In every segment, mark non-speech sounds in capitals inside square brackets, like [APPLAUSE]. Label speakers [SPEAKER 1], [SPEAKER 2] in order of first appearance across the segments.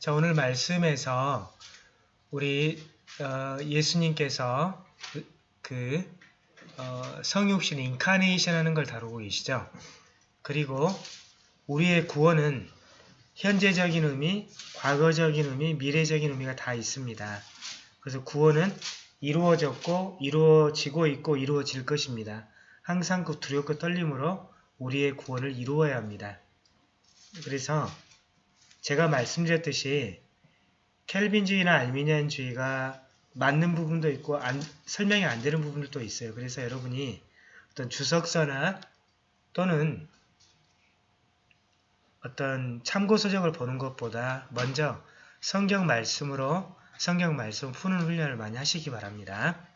[SPEAKER 1] 자, 오늘 말씀에서 우리 어, 예수님께서 그, 그 어, 성육신 인카네이션 하는 걸 다루고 계시죠. 그리고 우리의 구원은 현재적인 의미, 과거적인 의미, 미래적인 의미가 다 있습니다. 그래서 구원은 이루어졌고 이루어지고 있고 이루어질 것입니다. 항상 그 두렵고 떨림으로 우리의 구원을 이루어야 합니다. 그래서 제가 말씀드렸듯이 켈빈주의나 알미니안주의가 맞는 부분도 있고 안, 설명이 안 되는 부분들도 있어요. 그래서 여러분이 어떤 주석서나 또는 어떤 참고서적을 보는 것보다 먼저 성경 말씀으로 성경 말씀 푸는 훈련을 많이 하시기 바랍니다.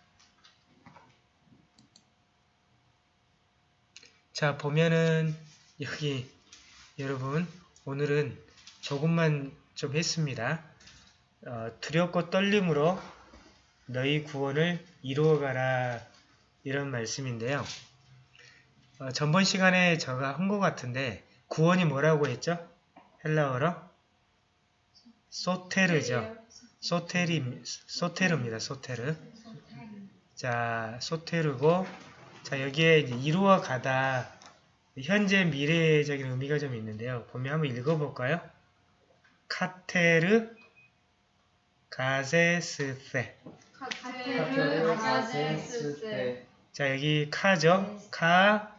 [SPEAKER 1] 자 보면은 여기 여러분 오늘은 조금만 좀 했습니다. 어, 두렵고 떨림으로 너희 구원을 이루어가라 이런 말씀인데요. 어, 전번 시간에 제가 한 것 같은데 구원이 뭐라고 했죠? 헬라어로? 소테르죠. 소테리, 소테르입니다. 소테르. 자, 소테르고 자 여기에 이제 이루어 가다 현재 미래적인 의미가 좀 있는데요. 보면 한번 읽어볼까요? 카테르 가세스세
[SPEAKER 2] 카테르 가세스세
[SPEAKER 1] 자 여기 카죠? 카,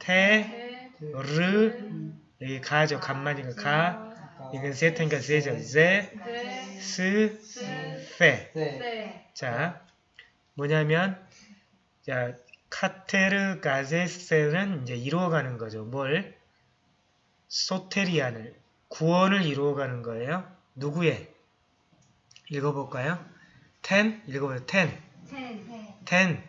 [SPEAKER 1] 테, 르 여기 가죠. 간만이니까 가 이건 세테니까 세죠. 제, 스, 페세자 뭐냐면 자 카테르 가세스는 이제 이루어가는 거죠. 뭘? 소테리안을 구원을 이루어가는 거예요. 누구의? 읽어볼까요? 텐 읽어보세요. 텐, 텐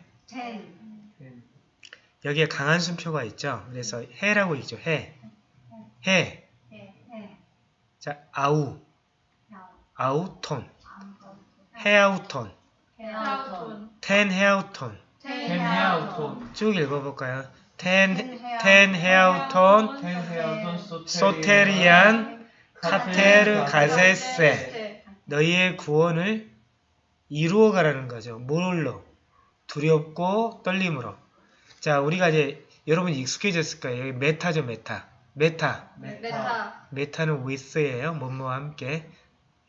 [SPEAKER 1] 여기에 강한 순표가 있죠. 그래서 해라고 있죠. 해, 해. 자 아우, 아우톤, 해아우톤, 텐 해아우톤.
[SPEAKER 2] 텐 헤아우톤
[SPEAKER 1] 쭉 읽어볼까요? 텐, 텐 헤아우톤 소테리안 카테르 가세세 너희의 구원을 이루어가라는 거죠. 뭘로? 두렵고 떨림으로. 자, 우리가 이제 여러분이 익숙해졌을 거예요. 여기 μετά죠,
[SPEAKER 2] μετά. μετά.
[SPEAKER 1] μετά μετά는 with예요. 뭐뭐와 함께.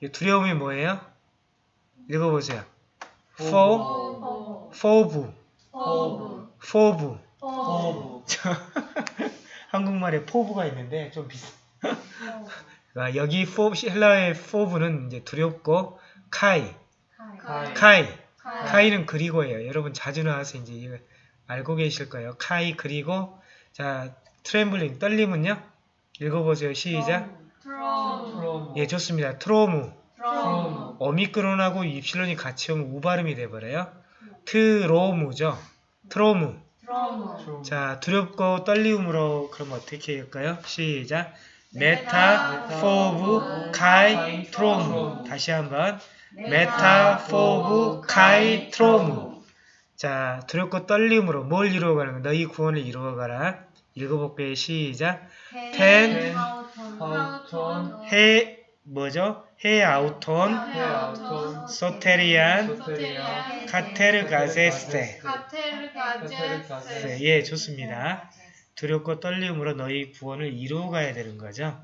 [SPEAKER 1] 이 두려움이 뭐예요? 읽어보세요. for,
[SPEAKER 2] 포
[SPEAKER 1] for부,
[SPEAKER 2] 포부
[SPEAKER 1] for부.
[SPEAKER 2] 포부 [LAUGHS]
[SPEAKER 1] 한국말에 포부가 있는데 좀 비슷. 아, 여기 φό, 헬라의 φόβου는 이제 두렵고 καί, καί καί, καί 는 그리고예요. 여러분 자주 나와서 이제 알고 계실 거예요. καί 그리고 자 trembling 떨림은요. 읽어보세요. 시작.
[SPEAKER 2] τρόμ τρόμ
[SPEAKER 1] 예 좋습니다.
[SPEAKER 2] τρόμου τρόμ
[SPEAKER 1] 오미크론하고 입실론이 같이 오면 우발음이 돼버려요. τρόμου죠.
[SPEAKER 2] τρόμου.
[SPEAKER 1] 자 두렵고 떨림으로 그럼 어떻게 할까요? 시작. μετά φόβου καί τρόμου. 다시 한번. μετά φόβου καί τρόμου. 자 두렵고 떨림으로 뭘 이루어가는 거 너희 구원을 이루어가라. 읽어볼게요. 시작.
[SPEAKER 2] τὴν ἑαυτῶν
[SPEAKER 1] ἑ 뭐죠?
[SPEAKER 2] ἑαυτῶν ἑαυτῶν σωτηρίαν σωτηρίαν κατεργάζεσθε. κατεργάζεσθε
[SPEAKER 1] 네, 예 좋습니다. 두렵고 떨림으로 너희 구원을 이루어 가야 되는 거죠?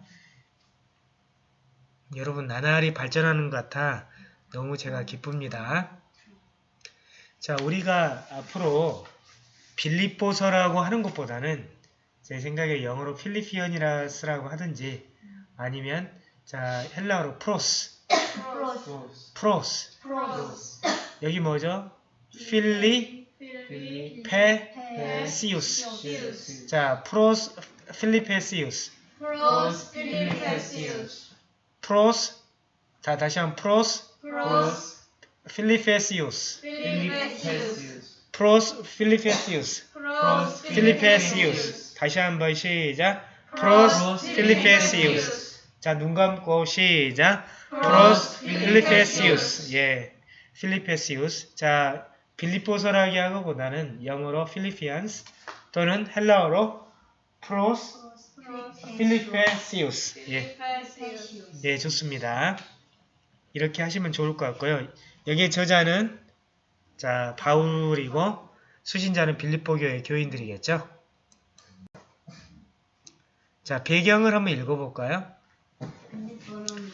[SPEAKER 1] 여러분 나날이 발전하는 것 같아 너무 제가 기쁩니다. 자 우리가 앞으로 빌립보서라고 하는 것보다는 제 생각에 영어로 Philippians라고 하든지 아니면 자 헬라어로 πρός.
[SPEAKER 2] πρός. πρός. πρός.
[SPEAKER 1] 여기 뭐죠?
[SPEAKER 2] Φιλιπ Φιλιππησίους. σίους.
[SPEAKER 1] 자
[SPEAKER 2] πρός Φιλιππησίους.
[SPEAKER 1] πρός Φιλιππησίους. πρός 자 다시 한번
[SPEAKER 2] πρός. πρός
[SPEAKER 1] Φιλιππησίους. Φιλιππησίους. πρός Φιλιππησίους. πρός Φιλιππησίους. 다시 한번 시작. πρός Φιλιππησίους 자 눈 감고 시작 πρός Φιλιππησίους 예 Φιλιππησίους 자 빌립보서라기 하고보다는 영어로 Philippians 또는 헬라어로 프로스 필리페시우스. 예. 네, 좋습니다. 이렇게 하시면 좋을 것 같고요. 여기에 저자는 자 바울이고 수신자는 빌립보 교회 교인들이겠죠. 자 배경을 한번 읽어볼까요?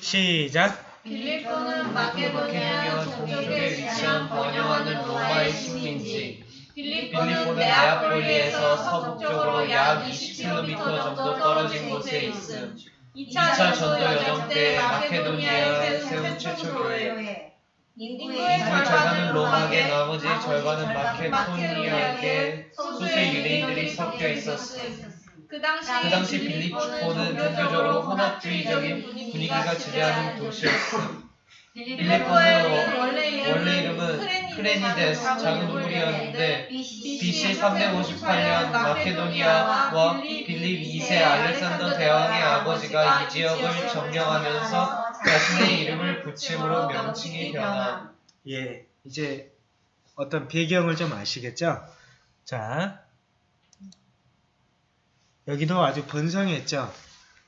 [SPEAKER 1] 시작.
[SPEAKER 3] 빌립보는 마케도니아 동쪽에 위치한 번영하는 로마의 식민지. 빌립보는 네아폴리에서 서북쪽으로 약 20km 정도 떨어진 곳에 있음. 2차 전도 여정 때 마케도니아에 세운 최초 교회. 인구의
[SPEAKER 2] 인구의 절반은 로마계 나머지 절반은
[SPEAKER 3] 마케도니아계
[SPEAKER 2] 마케도니아계
[SPEAKER 3] 소수의 유대인들이 섞여 있었음. 그 당시,
[SPEAKER 2] 그 당시 빌립보는 종교적으로 혼합주의적인 분위기가 지배하는 도시였음.
[SPEAKER 3] 빌립보의 원래
[SPEAKER 2] 원래 이름은 크레니데스 작은 우물이었는데 BC 358년 마케도니아와 빌립 2세 알렉산더 대왕의 아버지가 이 지역을 점령하면서 자신의 이름을 붙임으로 명칭이 변함.
[SPEAKER 1] 예, 이제 어떤 배경을 좀 아시겠죠? 자, 여기도 아주 번성했죠?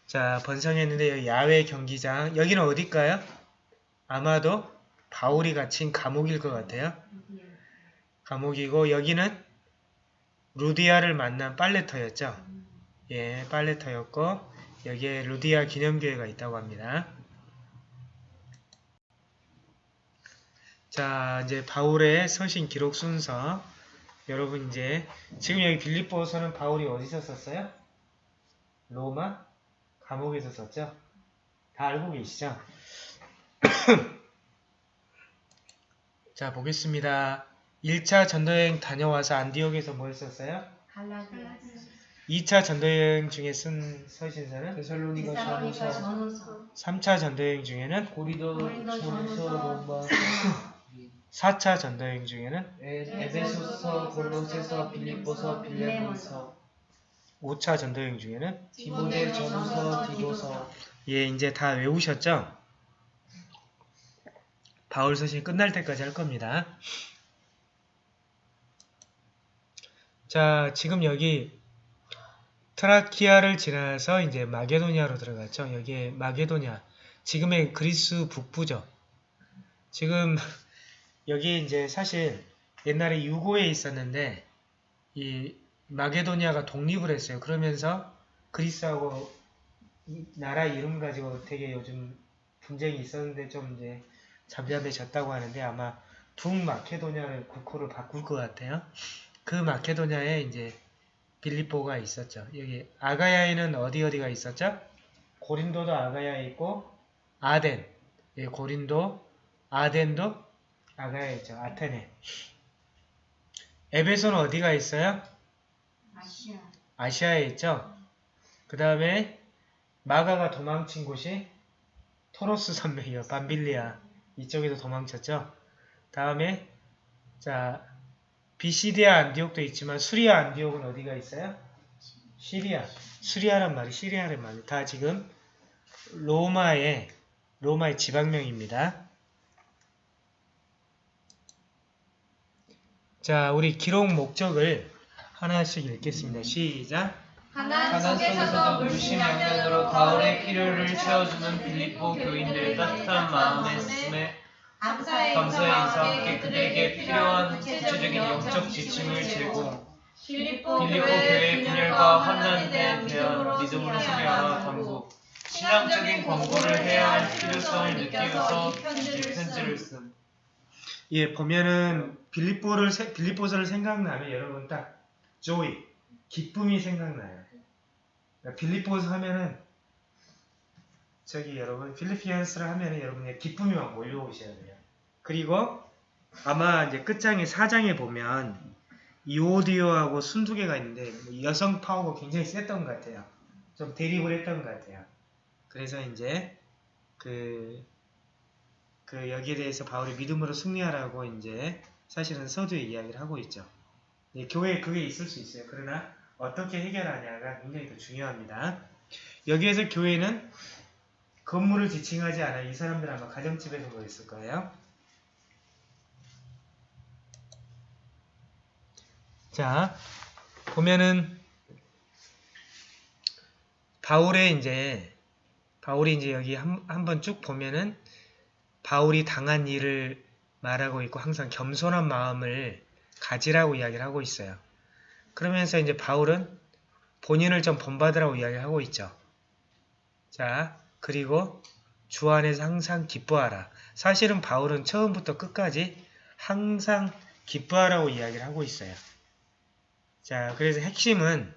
[SPEAKER 1] 자, 번성했는데 야외 경기장, 여기는 어딜까요? 아마도 바울이 갇힌 감옥일 것 같아요. 감옥이고 여기는 루디아를 만난 빨래터였죠. 예, 빨래터였고 여기에 루디아 기념교회가 있다고 합니다. 자, 이제 바울의 서신 기록 순서. 여러분 이제 지금 여기 빌립보서는 바울이 어디서 썼어요? 로마 감옥에서 썼죠? 다 알고 계시죠? 자, 보겠습니다. 1차 전도여행 다녀와서 안디옥에서 뭐 했었어요? 2차 전도여행 중에 쓴 서신서는?
[SPEAKER 2] 데살로니가 전서,
[SPEAKER 1] 3차 전도여행 중에는?
[SPEAKER 2] 고리도 전서, 로마, [COUGHS]
[SPEAKER 1] 4차 전도여행 중에는?
[SPEAKER 2] 에- 에베소서, 골로새서, 빌립보서, 빌레몬서,
[SPEAKER 1] 5차 전도여행 중에는
[SPEAKER 2] 디모데 전서, 디도서,
[SPEAKER 1] 예, 이제 다 외우셨죠? 바울 서신 끝날 때까지 할 겁니다. 자, 지금 여기 트라키아를 지나서 이제 마게도니아로 들어갔죠. 여기에 마게도니아, 지금의 그리스 북부죠. 지금 [LAUGHS] 여기 이제 사실 옛날에 유고에 있었는데 이 마게도니아가 독립을 했어요. 그러면서 그리스하고 이 나라 이름 가지고 되게 요즘 분쟁이 있었는데 좀 이제 잠잠해졌다고 하는데 아마 북마케도니아를 국호를 바꿀 것 같아요. 그 마케도니아에 이제 빌립보가 있었죠. 여기 아가야에는 어디 어디가 있었죠? 고린도도 아가야에 있고 아덴, 예, 고린도, 아덴도 아가야에 있죠. 아테네. 에베소는 어디가 있어요? 아시아에 있죠. 그 다음에 마가가 도망친 곳이 토로스 산맥이요. 밤빌리아 이쪽에서 도망쳤죠. 다음에 자 비시디아 안디옥도 있지만 수리아 안디옥은 어디가 있어요? 시리아. 수리아란 말이 시리아란 말이 다 지금 로마의 로마의 지방명입니다. 자, 우리 기록 목적을 하나씩 읽겠습니다. 시작.
[SPEAKER 3] 가난 속에서도
[SPEAKER 2] 물심양면으로 바울의 필요를 채워주는 빌립보 교인들 따뜻한 마음에 쓰매
[SPEAKER 3] 감사의 인사와 함께
[SPEAKER 2] 그들에게 필요한 구체적인 영적 지침을 제공
[SPEAKER 3] 빌립보 교회의
[SPEAKER 2] 분열과 환난에 대한 믿음으로 소개하라 당국 신앙적인 광고를 해야 할 필요성을 느끼어서 이 편지를 쓴
[SPEAKER 1] 예, 보면은 빌립보를 세- 빌립보서를 생각나면 여러분 딱 조이, 기쁨이 생각나요. 빌립보서 하면은 저기 여러분 필리피안스를 하면은 여러분의 기쁨이 막 몰려오셔야 돼요. 그리고 아마 이제 끝장에 사장에 보면 이오디오하고 순두개가 있는데 뭐 여성 파워가 굉장히 셌던 것 같아요. 좀 대립을 했던 것 같아요. 그래서 이제 그, 그 여기에 대해서 바울이 믿음으로 승리하라고 이제 사실은 서두에 이야기를 하고 있죠. 예, 교회에 그게 있을 수 있어요. 그러나 어떻게 해결하냐가 굉장히 더 중요합니다. 여기에서 교회는 건물을 지칭하지 않아 이 사람들 아마 가정집에서 모였을 거예요. 자, 보면은 바울의 이제 바울이 이제 여기 한번 쭉 보면은 바울이 당한 일을 말하고 있고 항상 겸손한 마음을 가지라고 이야기를 하고 있어요. 그러면서 이제 바울은 본인을 좀 본받으라고 이야기를 하고 있죠. 자, 그리고 주 안에서 항상 기뻐하라. 사실은 바울은 처음부터 끝까지 항상 기뻐하라고 이야기를 하고 있어요. 자, 그래서 핵심은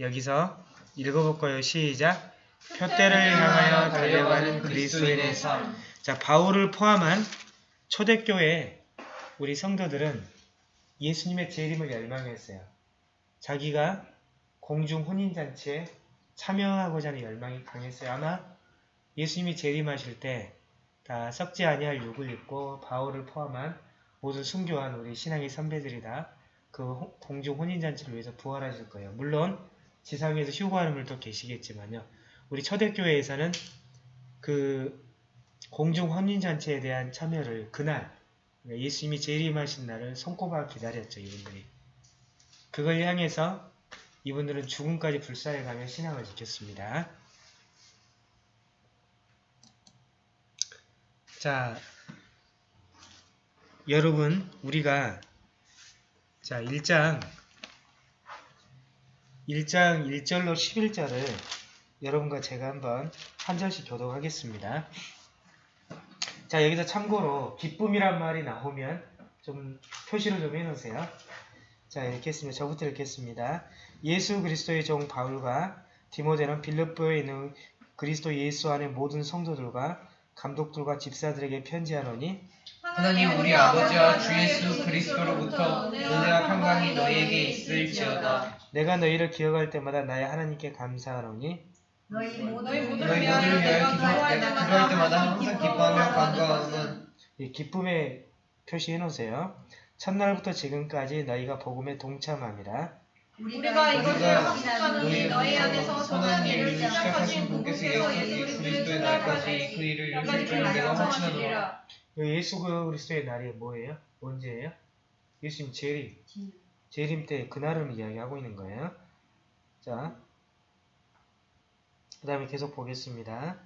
[SPEAKER 1] 여기서 읽어볼까요? 시작. 표대를 향하여 달려가는 그리스도인의 삶. 자, 바울을 포함한 초대교회 우리 성도들은 예수님의 재림을 열망했어요. 자기가 공중 혼인잔치에 참여하고자 하는 열망이 강했어요. 아마 예수님이 재림하실 때 다 썩지 아니할 육을 입고 바울을 포함한 모든 순교한 우리 신앙의 선배들이 다 그 공중 혼인잔치를 위해서 부활하실 거예요. 물론 지상에서 휴거하는 분도 계시겠지만요. 우리 초대교회에서는 그 공중 혼인잔치에 대한 참여를 그날 그러니까 예수님이 재림하신 날을 손꼽아 기다렸죠. 이분들이. 그걸 향해서 이분들은 죽음까지 불사해가며 신앙을 지켰습니다. 자, 여러분 우리가 자 1장 1장 1절로 11절을 여러분과 제가 한번 한 절씩 교독하겠습니다. 자 여기서 참고로 기쁨이란 말이 나오면 좀 표시를 좀 해놓으세요. 자 읽겠습니다. 저부터 읽겠습니다. 예수 그리스도의 종 바울과 디모데는 빌립보에 있는 그리스도 예수 안의 모든 성도들과 감독들과 집사들에게 편지하노니
[SPEAKER 3] 하나님 우리 아버지와 주 예수 그리스도로부터 은혜와 평강이 너희에게 있을지어다.
[SPEAKER 1] 내가 너희를 기억할 때마다 나의 하나님께 감사하노니
[SPEAKER 4] 너희 모든
[SPEAKER 3] 너희
[SPEAKER 4] 모든
[SPEAKER 3] 모두를 위하여 기도- 내가 기도할 때마다 항상 기뻐하며 간구하는
[SPEAKER 1] 이 기쁨의 표시해 놓으세요. 첫날부터 지금까지 너희가 복음에 동참함이라.
[SPEAKER 4] 우리가 이것을
[SPEAKER 3] 우리가
[SPEAKER 4] 확신하노니 너희 안에서 선한 일을 시작하신
[SPEAKER 3] 분께서 예수 그리스도의 날까지 그 일을 이루실 줄을 내가. 확신하노라.
[SPEAKER 1] 이 예수 그리스도의 날이 뭐예요? 언제예요? 예수님 재림. 재림 때 그날을 이야기하고 있는 거예요. 자, 그 다음에 계속 보겠습니다.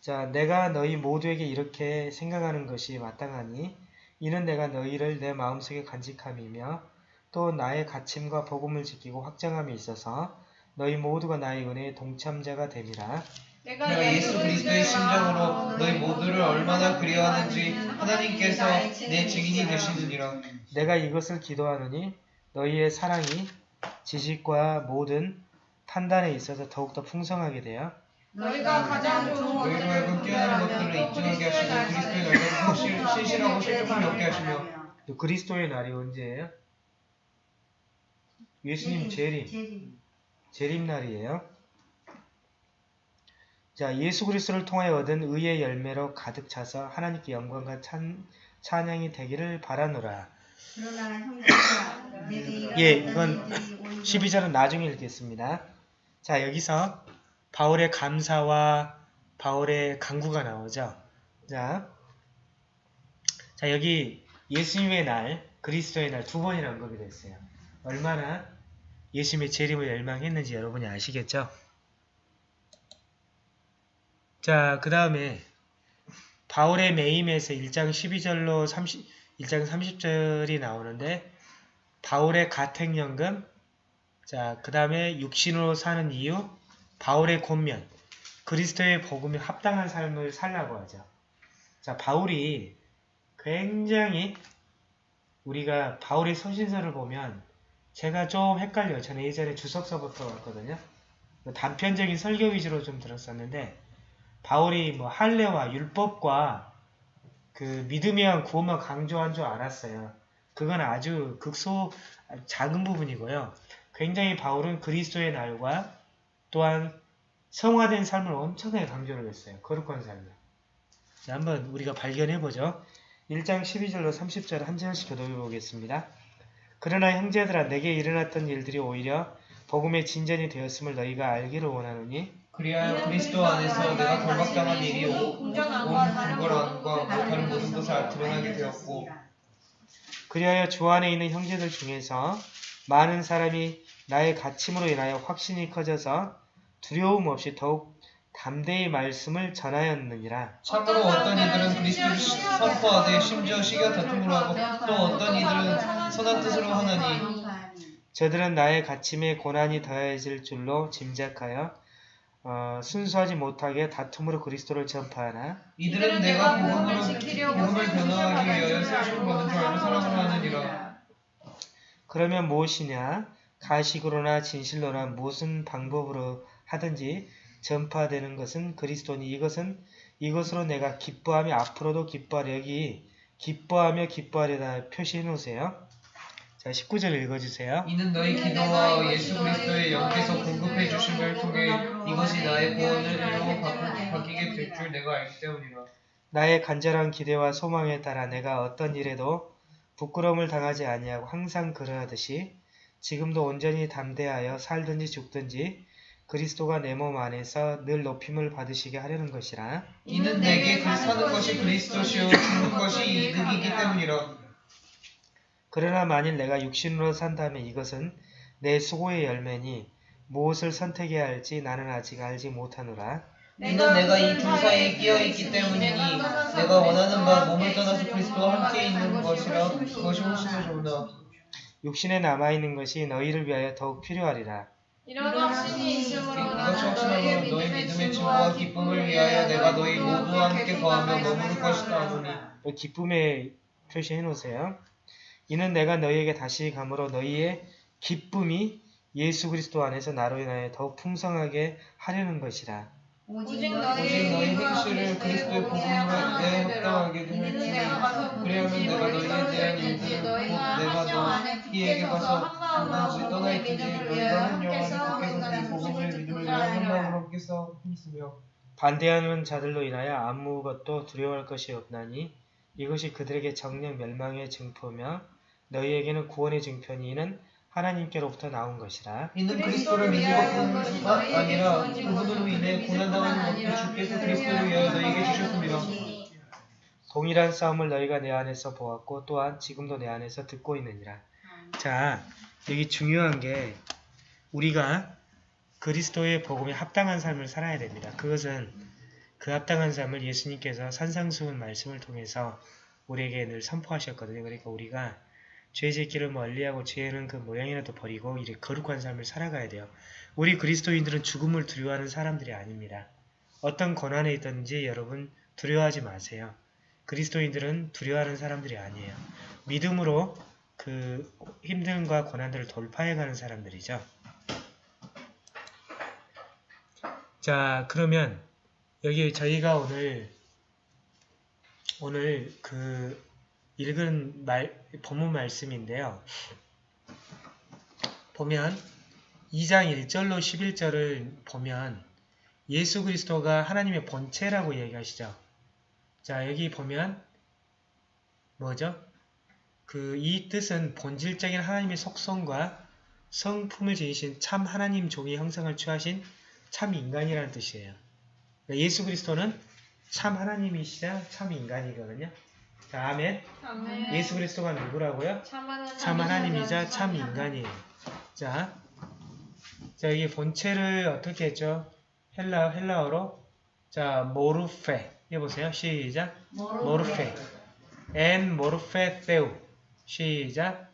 [SPEAKER 1] 자, 내가 너희 모두에게 이렇게 생각하는 것이 마땅하니 이는 내가 너희를 내 마음속에 간직함이며 또 나의 가침과 복음을 지키고 확정함에 있어서 너희 모두가 나의 은혜의 동참자가 됨이라.
[SPEAKER 3] 내가 예수 그리스도의 심정으로 너희 모두를 얼마나 그리워하는지 하나님께서 내 증인이 되시느니라.
[SPEAKER 1] 내가 이것을 기도하노니 너희의 사랑이 지식과 모든 판단에 있어서 더욱더 풍성하게 되어
[SPEAKER 4] 너희가 가장 좋은
[SPEAKER 3] 너희로 하여금 뛰어난 것들을 입증하게 하시고 그리스도의 확실, [LAUGHS] 신실하고 실족함이 없게 하시며
[SPEAKER 1] 또 그리스도의 날이 언제예요? 예수님 재림, 재림 날이에요. 자, 예수 그리스도를 통하여 얻은 의의 열매로 가득 차서 하나님께 영광과 찬, 찬양이 되기를 바라노라. 예, 이건 12절은 나중에 읽겠습니다. 자, 여기서 바울의 감사와 바울의 강구가 나오죠. 자, 자 여기 예수님의 날, 그리스도의 날 두 번이나 언급이 됐어요. 얼마나 예수님의 재림을 열망했는지 여러분이 아시겠죠? 자, 그 다음에 바울의 매임에서 1장 12절로 30, 1장 30절이 나오는데 바울의 가택연금, 자, 그 다음에 육신으로 사는 이유, 바울의 권면, 그리스도의 복음에 합당한 삶을 살라고 하죠. 자, 바울이 굉장히 우리가 바울의 서신서를 보면 제가 좀 헷갈려요. 저는 예전에 주석서부터 왔거든요. 단편적인 설교 위주로 좀 들었었는데 바울이 뭐 할례와 율법과 그 믿음에 의한 구원만 강조한 줄 알았어요. 그건 아주 극소 작은 부분이고요. 굉장히 바울은 그리스도의 날과 또한 성화된 삶을 엄청나게 강조를 했어요. 거룩한 삶을. 자, 한번 우리가 발견해보죠. 1장 12절로 30절 한 절씩 교독해 보겠습니다. 그러나 형제들아 내게 일어났던 일들이 오히려 복음의 진전이 되었음을 너희가 알기를 원하노니
[SPEAKER 3] 그리하여 그리스도 안에서 내가 결박당한 일이 온 불거함과 못하는 모든 것을 드러나게 되었고
[SPEAKER 1] 그리하여 주 안에 있는 형제들 중에서 많은 사람이 나의 가침으로 인하여 확신이 커져서 두려움 없이 더욱 담대히 말씀을 전하였느니라.
[SPEAKER 3] 참으로 어떤 이들은 그리스도를 시- 선포하되 심지어 시기와 다툼으로 하고 또 어떤 이들은 선한 뜻으로 하나니
[SPEAKER 1] 저들은 나의 가침에 고난이 더해질 줄로 짐작하여 어, 순수하지 못하게 다툼으로 그리스도를 전파하나
[SPEAKER 3] 이들은 내가 복음으로 복음을 변화하기 위하여 세우심을 받은 줄 알고 사랑을 하느니라
[SPEAKER 1] 그러면 무엇이냐 가식으로나 진실로나 무슨 방법으로 하든지 전파되는 것은 그리스도니 이것은 이것으로 내가 기뻐하며 앞으로도 기뻐하려 여기 기뻐하며 기뻐하려다 표시해 놓으세요. 자 19절 읽어주세요.
[SPEAKER 3] 이는 너희 기도와 예수 그리스도의 영께서 공급해 주심을 통해 이것이 나의 구원을 이루어 바- 바뀌게 될 줄 내가 알기 때문이라
[SPEAKER 1] 나의 간절한 기대와 소망에 따라 내가 어떤 일에도 부끄러움을 당하지 아니하고 항상 그러하듯이 지금도 온전히 담대하여 살든지 죽든지 그리스도가 내 몸 안에서 늘 높임을 받으시게 하려는 것이라.
[SPEAKER 3] 이는 내게 그 사는 것이 그리스도시요 죽는 것이 이득이기 때문이라
[SPEAKER 1] 그러나 만일 내가 육신으로 산다면 이것은 내 수고의 열매니 무엇을 선택해야 할지 나는 아직 알지 못하노라.
[SPEAKER 3] 이는 내가 이 둘 사이에 끼어 있기 때문이니 내가 원하는 바 몸을 떠나서 그리스도와 함께 있는 것이라 그것이 훨씬 더 좋으나
[SPEAKER 1] 육신에 남아 있는 것이 너희를 위하여 더욱 필요하리라.
[SPEAKER 4] 이런 확신이
[SPEAKER 3] 확신하므로 너희 믿음의 증거와 기쁨을 위하여 내가 너희 모두와 함께 거하며 머무를 것이다 하노니
[SPEAKER 1] 그 기쁨에 표시해 놓으세요. 이는 내가 너희에게 다시 감으로 너희의 기쁨이 예수 그리스도 안에서 나로 인하여 더욱 풍성하게 하려는 것이라.
[SPEAKER 5] 오직
[SPEAKER 4] 오직
[SPEAKER 3] 오직 너희
[SPEAKER 5] 너희
[SPEAKER 3] 행실을 그리스도의 복음으로 내
[SPEAKER 5] 내가 가서
[SPEAKER 3] 그리하면 내가 너희에 대한 일들을 곧 내가 너희에게 가서 누구든지 떠나 있든지 너희가 한 영혼이 밖에서 네 복음을 믿음을 위하여 한 마음으로 함께 싸워 있으며
[SPEAKER 1] 반대하는 자들로 인하여 아무것도 두려워할 것이 없나니 이것이 그들에게 정령 멸망의 증표며 너희에게는 구원의 증표니 이는 하나님께로부터 나온 것이라.
[SPEAKER 3] 이는 그리스도를 믿는 것뿐만 아니라 그분으로 인해 고난당하는 것도 주께서 그리스도를 위하여 너희에게 주셨습니다
[SPEAKER 1] 동일한 싸움을 너희가 내 안에서 보았고 또한 지금도 내 안에서 듣고 있느니라. 자, 여기 중요한 게 우리가 그리스도의 복음에 합당한 삶을 살아야 됩니다. 그것은 그 합당한 삶을 예수님께서 산상수훈 말씀을 통해서 우리에게 늘 선포하셨거든요. 그러니까 우리가 죄 짓기를 멀리하고 죄는 그 모양이라도 버리고 이렇게 거룩한 삶을 살아가야 돼요. 우리 그리스도인들은 죽음을 두려워하는 사람들이 아닙니다. 어떤 고난에 있든지 여러분 두려워하지 마세요. 그리스도인들은 두려워하는 사람들이 아니에요. 믿음으로 그 힘듦과 고난들을 돌파해가는 사람들이죠. 자, 그러면 여기 저희가 오늘 오늘 그 읽은 말, 본문 말씀인데요. 보면 2장 1절로 11절을 보면 예수 그리스도가 하나님의 본체라고 얘기하시죠. 자, 여기 보면 뭐죠? 그 이 뜻은 본질적인 하나님의 속성과 성품을 지니신 참 하나님 종의 형상을 취하신 참 인간이라는 뜻이에요. 그러니까 예수 그리스도는 참 하나님이시자 참 인간이거든요. 자, 아멘.
[SPEAKER 4] 아멘.
[SPEAKER 1] 예수 그리스도가 누구라고요?
[SPEAKER 4] 참 하나님-
[SPEAKER 1] 참 하나님이자 참 인간이에요. 자, 자 여기 본체를 어떻게 했죠? 헬라 헬라어로 자 모르페 해보세요. 시작. 모르페. 엔 모르페 페우. 시작.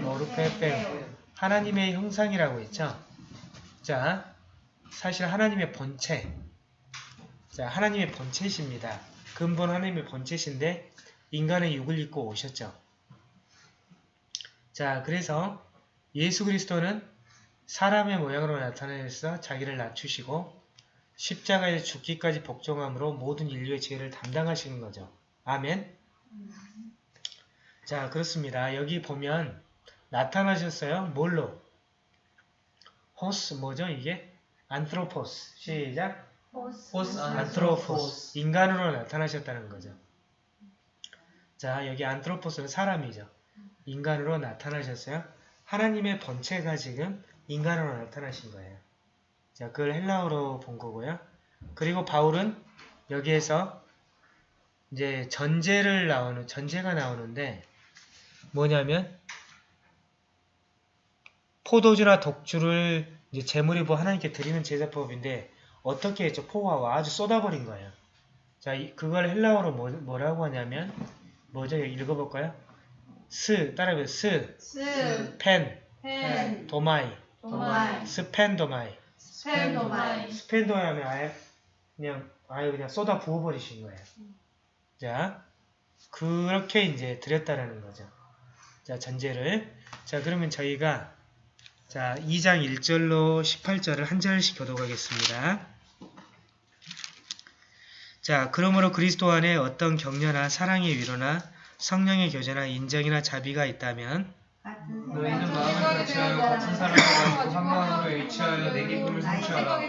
[SPEAKER 1] 모르페 페우. 하나님의 형상이라고 했죠. 자, 사실 하나님의 본체. 자, 하나님의 본체십니다. 근본 하나님의 본체신데 인간의 육을 입고 오셨죠. 자, 그래서 예수 그리스도는 사람의 모양으로 나타내서 자기를 낮추시고 십자가에 죽기까지 복종함으로 모든 인류의 죄를 담당하시는 거죠. 아멘. 자, 그렇습니다. 여기 보면 나타나셨어요. 뭘로? 호스 뭐죠 이게? 안트로포스. 시작.
[SPEAKER 3] 호스
[SPEAKER 1] 안트로포스. 인간으로 나타나셨다는 거죠. 자, 여기 안트로포스는 사람이죠. 인간으로 나타나셨어요. 하나님의 본체가 지금 인간으로 나타나신 거예요. 자, 그걸 헬라어로 본 거고요. 그리고 바울은 여기에서 이제 전제를 나오는, 전제가 나오는데 뭐냐면 포도주나 독주를 이제 제물이 뭐 하나님께 드리는 제사법인데 어떻게 했죠? 포화와 아주 쏟아버린 거예요. 자, 이- 그걸 헬라어로 뭐, 뭐라고 하냐면 뭐죠? 읽어볼까요? σ, 따라해보세요.
[SPEAKER 4] σ, σ, πέν, πέν,
[SPEAKER 1] δομαι, δομαι, σπένδομαι. σπένδομαι. σπένδομαι 하면 아예 그냥 아예 그냥 쏟아 부어버리신 거예요. 자, 그렇게 이제 드렸다라는 거죠. 자, 전제를. 자, 그러면 저희가 자, 2장 1절로 18절을 한 절씩 교독하겠습니다. 자, 그러므로 그리스도 안에 어떤 격려나 사랑의 위로나 성령의 교제나 인정이나 자비가 있다면
[SPEAKER 3] 너희는 마음을 같이하여 같은 사랑을 가지고 한 마음으로 일치하여 내 기쁨을 성취하라.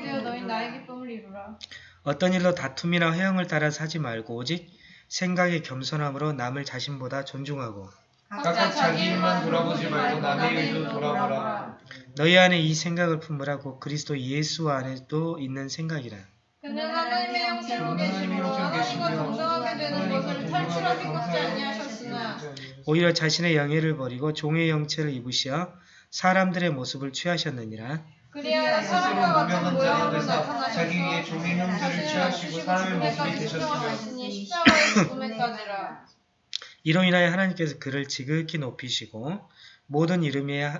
[SPEAKER 1] 어떤 일로 다툼이나 회형을 따라 사지 말고 오직 생각의 겸손함으로 남을 자신보다 존중하고
[SPEAKER 3] 각각 자기 일만 돌아보지 말고 남의 일도 돌아보라.
[SPEAKER 1] 너희 안에 이 생각을 품으라고 그리스도 예수 안에도 있는 생각이라.
[SPEAKER 4] 그는 하나님의 형체로 계심으로 하나님과 동등하게 되는 것을 탈출하기까지 아니하셨으나
[SPEAKER 1] 오히려 자신의 영예를 버리고 종의 형체를 입으시어 사람들의 모습을 취하셨느니라.
[SPEAKER 4] 그리하여 사람과
[SPEAKER 3] 스스로
[SPEAKER 4] 같은 모양으로 나타나셔서
[SPEAKER 3] 자기 위에 종의 형체를
[SPEAKER 4] 자신을
[SPEAKER 3] 취하시고
[SPEAKER 4] 낮추시고
[SPEAKER 3] 사람의 모습이
[SPEAKER 4] 십자가의 죽음에까지라.
[SPEAKER 1] 이로 인하여 하나님께서 그를 지극히 높이시고 모든 이름에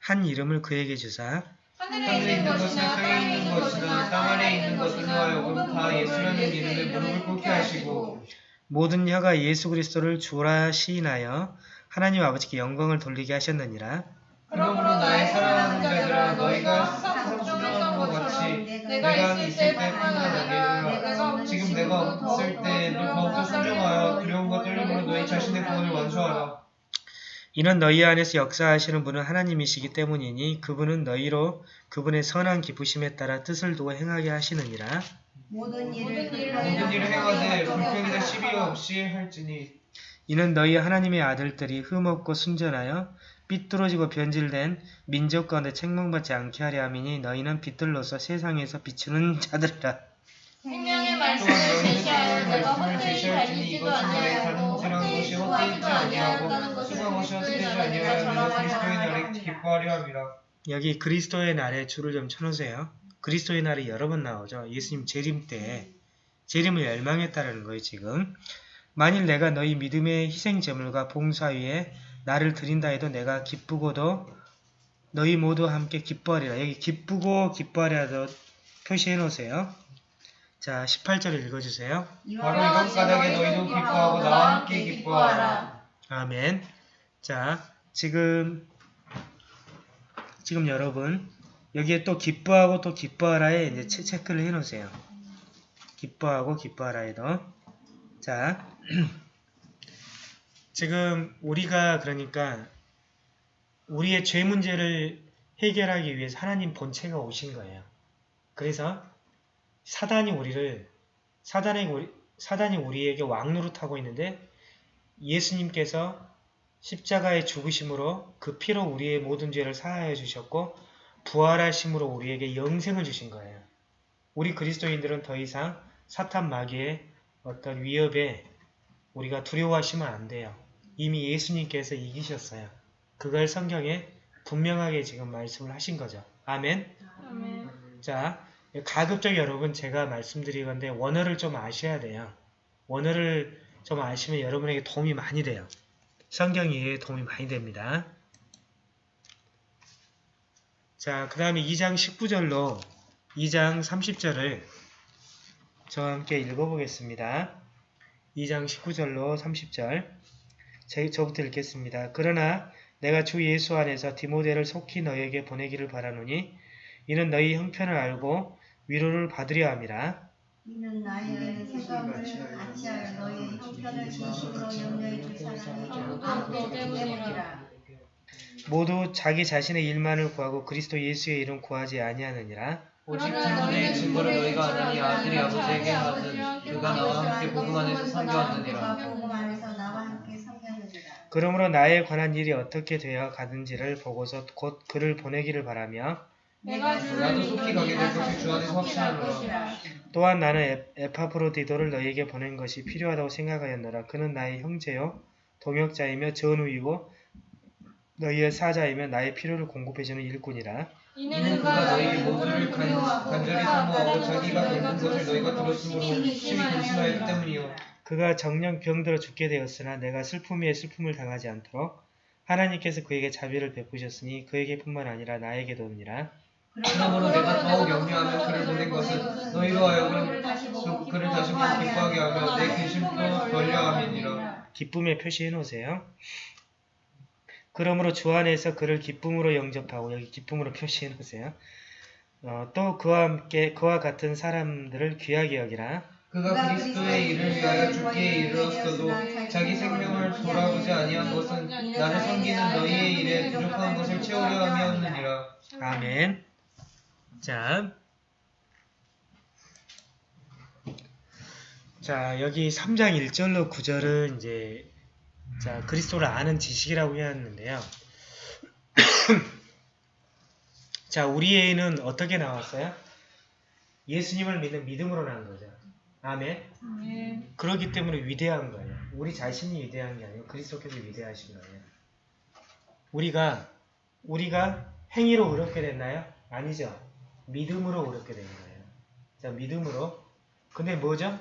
[SPEAKER 1] 한 이름을 그에게 주사
[SPEAKER 4] 하늘에 있는 것이나 땅에 있는 것이나
[SPEAKER 3] 땅 아래 있는 하여금
[SPEAKER 4] 모든
[SPEAKER 3] 다 예수라는 이름에 무릎을 꿇게 하시고
[SPEAKER 1] 모든 혀가 예수 그리스도를 주라 시인하여 하나님 아버지께 영광을 돌리게 하셨느니라.
[SPEAKER 3] 그러므로 나의 사랑하는 자들아 너희가
[SPEAKER 4] 항상
[SPEAKER 3] 것
[SPEAKER 4] 것처럼
[SPEAKER 3] 같이
[SPEAKER 4] 내가 있을 때뿐만 아니라 내가
[SPEAKER 3] 지금 내가 없을 때도 더욱더 순종하여 두려움과 떨림으로 너희 자신의 구원을 완수하라.
[SPEAKER 1] 이는 너희 안에서 역사하시는 분은 하나님이시기 때문이니 그분은 너희로 그분의 선한 기쁘심에 따라 뜻을 두고 행하게 하시느니라.
[SPEAKER 5] 모든 일을
[SPEAKER 3] 행하되
[SPEAKER 4] 불평이나
[SPEAKER 3] 불평이나 시비 없이 할지니
[SPEAKER 1] 이는 너희 하나님의 아들들이 흠없고 순전하여 삐뚤어지고 변질된 민족 가운데 책망받지 않게 하려 함이니 너희는 빛들로서 세상에서 비추는 자들이라.
[SPEAKER 4] 말씀을 제시하여 내가 헛되이 달리지도 아니하고 헛되이 수고하지도 아니하였다는 것을 그리스도의 날에
[SPEAKER 3] 날에 기뻐하려 함이라.
[SPEAKER 1] 여기 그리스도의 날에 줄을 좀 쳐놓으세요. 그리스도의 날이 여러 번 나오죠. 예수님 재림 때 재림을 열망했다는 거예요 지금. 만일 내가 너희 믿음의 희생제물과 봉사 위에 나를 드린다 해도 내가 기쁘고도 너희 모두 함께 기뻐하리라. 여기 기쁘고 기뻐하리라도 표시해 놓으세요. 자 18절을 읽어주세요.
[SPEAKER 3] 바로 이런 까닭에 너희도 기뻐하고 나와 함께 기뻐하라.
[SPEAKER 1] 아멘. 자, 지금 지금 여러분 여기에 또 기뻐하고 또 기뻐하라에 이제 체, 체크를 해 놓으세요. 기뻐하고 기뻐하라에도. 자, [CLEARS THROAT] 지금 우리가 그러니까 우리의 죄 문제를 해결하기 위해서 하나님 본체가 오신 거예요. 그래서 사단이 우리를 사단이 우리 사단이 우리에게 왕노릇하고 있는데 예수님께서 십자가의 죽으심으로 그 피로 우리의 모든 죄를 사하여 주셨고 부활하심으로 우리에게 영생을 주신 거예요. 우리 그리스도인들은 더 이상 사탄 마귀의 어떤 위협에 우리가 두려워하시면 안 돼요. 이미 예수님께서 이기셨어요. 그걸 성경에 분명하게 지금 말씀을 하신 거죠. 아멘.
[SPEAKER 4] 아멘.
[SPEAKER 1] 자, 가급적 여러분 제가 말씀드리건데 원어를 좀 아셔야 돼요. 원어를 좀 아시면 여러분에게 도움이 많이 돼요. 성경 이해에 도움이 많이 됩니다. 자, 그 다음에 2장 19절로 2장 30절을 저와 함께 읽어보겠습니다. 2장 19절로 30절 제, 저부터 읽겠습니다. 그러나 내가 주 예수 안에서 디모데를 속히 너희에게 보내기를 바라노니 이는 너희 형편을 알고 위로를 받으려 함이라.
[SPEAKER 5] 이는 나의 생각을 같이 하여 너의 형편을 진심으로 염려해 줄 사람이 아무도 때문이라.
[SPEAKER 1] 모두 자기 자신의 일만을 구하고 그리스도 예수의 이름 구하지 아니하느니라.
[SPEAKER 3] 오직 디모데의 증거를 너희가 아느니 아들이 아버지에게 받은 그가 나와 함께 복음 안에서 상교하느니라.
[SPEAKER 1] 그러므로 나에 관한 일이 어떻게 되어 가는지를 보고서 곧 그를 보내기를 바라며
[SPEAKER 4] 내가
[SPEAKER 3] 나도 속히 가게 될
[SPEAKER 4] 믿으니
[SPEAKER 3] 주 안에서 확신하노라.
[SPEAKER 1] 또한 나는 에- 에파프로디도를 너희에게 보낸 것이 필요하다고 생각하였노라. 그는 나의 형제요 동역자이며 전우이고 너희의 사자이며 나의 필요를 공급해주는 일꾼이라.
[SPEAKER 4] 이는
[SPEAKER 3] 그가
[SPEAKER 4] 너희
[SPEAKER 3] 모두를 간, 간절히 사모하고 자기가 겪은 것을 너희가 들었으므로 심히 근심하였기 때문이요
[SPEAKER 1] 그가 정령 병들어 죽게 되었으나 내가 슬픔 위에 슬픔을 당하지 않도록 하나님께서 그에게 자비를 베푸셨으니 그에게뿐만 아니라 나에게도니라.
[SPEAKER 3] 그러므로 내가 더욱 염려하며 그를 보낸 것은 너희로 하여금 그를 다시 보고 기뻐하게 하며 내 근심도 덜려함이니라
[SPEAKER 1] 기쁨의 표시해 놓으세요. 그러므로 주 안에서 그를 기쁨으로 영접하고 여기 기쁨으로 표시해 놓으세요. 어, 또 그와 함께 그와 같은 사람들을 귀하게 여기라.
[SPEAKER 3] 그가 그리스도의 일을 위하여 죽기에 이르렀어도 자기 생명을 돌아보지 아니한 것은 나를 섬기는 너희의 일에 부족한 것을 채우려 함이었느니라
[SPEAKER 1] 아멘. 자, 자 여기 3장 1절로 9절은 이제 자 그리스도를 아는 지식이라고 해놨는데요. [CLEARS THROAT] 자 우리의는 어떻게 나왔어요? 예수님을 믿는 믿음으로 난 거죠. 아멘. 그렇기 때문에 위대한 거예요. 우리 자신이 위대한 게 아니고 그리스도께서 위대하신 거예요. 우리가 우리가 행위로 의롭게 됐나요? 아니죠. 믿음으로 의롭게 된 거예요. 자, 믿음으로. 근데 뭐죠?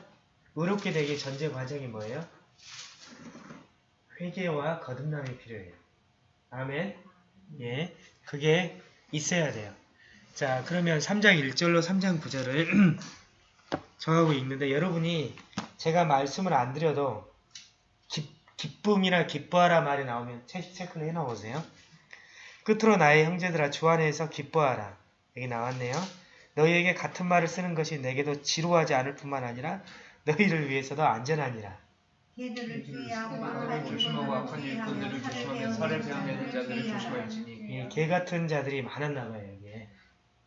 [SPEAKER 1] 의롭게 되기 전제 과정이 뭐예요? 회개와 거듭남이 필요해요. 아멘. 예. 그게 있어야 돼요. 자, 그러면 3장 1절로 3장 9절을 정하고 읽는데 여러분이 제가 말씀을 안 드려도 기, 기쁨이나 기뻐하라 말이 나오면 체, 체크를 해 놓으세요. 끝으로 나의 형제들아 주 안에서 기뻐하라. 여기 나왔네요. 너희에게 같은 말을 쓰는 것이 내게도 지루하지 않을 뿐만 아니라 너희를 위해서도 안전하니라.
[SPEAKER 5] 개들을 주의하고
[SPEAKER 3] 사람을 조심하고 악한 일꾼들을 조심하며 살을 베어내는 자들을 조심할지니
[SPEAKER 1] 이개 같은 자들이 많았나 봐요, 여기에.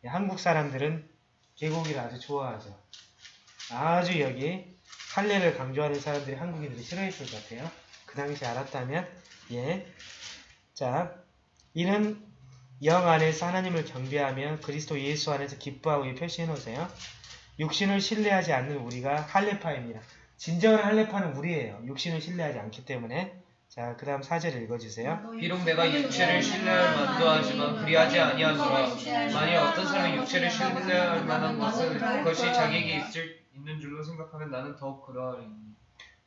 [SPEAKER 1] 이 한국 사람들은 개고기를 아주 좋아하죠. 아주 여기 할례를 강조하는 사람들이 한국인들이 싫어했을 것 같아요. 그 당시 알았다면, 예. 자, 이는 영 안에서 하나님을 경배하며 그리스도 예수 안에서 기뻐하고 이 표시해 놓으세요. 육신을 신뢰하지 않는 우리가 할례파입니다. 진정한 할례파는 우리예요. 육신을 신뢰하지 않기 때문에. 자, 그 다음 4절 읽어주세요.
[SPEAKER 3] 비록 내가 육체를 신뢰할 만도 하지만 그리하지 아니하노라 만일 어떤 사람이 육체를 신뢰할 만한 것은 그것이 자기에게 있을, 있는 줄로 생각하면 나는 더욱 그러하리니